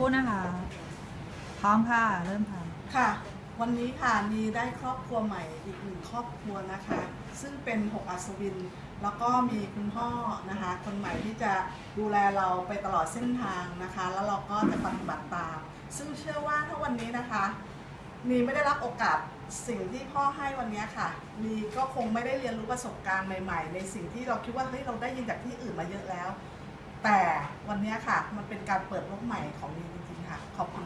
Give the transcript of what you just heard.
รู่นะคะ พร้อมค่ะ เริ่มค่ะ ค่ะ วันนี้ค่ะนีได้ครอบครัวใหม่อีกหนึ่งครอบครัวนะคะ ซึ่งเป็นหกอัศวิน แล้วก็มีคุณพ่อนะคะ คนใหม่ที่จะดูแลเราไปตลอดเส้นทางนะคะ แล้วเราก็จะปฏิบัติตาม ซึ่งเชื่อว่าถ้าวันนี้นะคะนีไม่ได้รับโอกาสสิ่งที่พ่อให้วันนี้ค่ะนีก็คงไม่ได้เรียนรู้ประสบการณ์ใหม่ ๆ ในสิ่งที่เราคิดว่าเฮ้ยเราได้ยินจากที่อื่นมาเยอะแล้ว แต่ วันนี้ค่ะ มันเป็นการเปิดโลกใหม่ของนีจริงๆค่ะ ขอบคุณ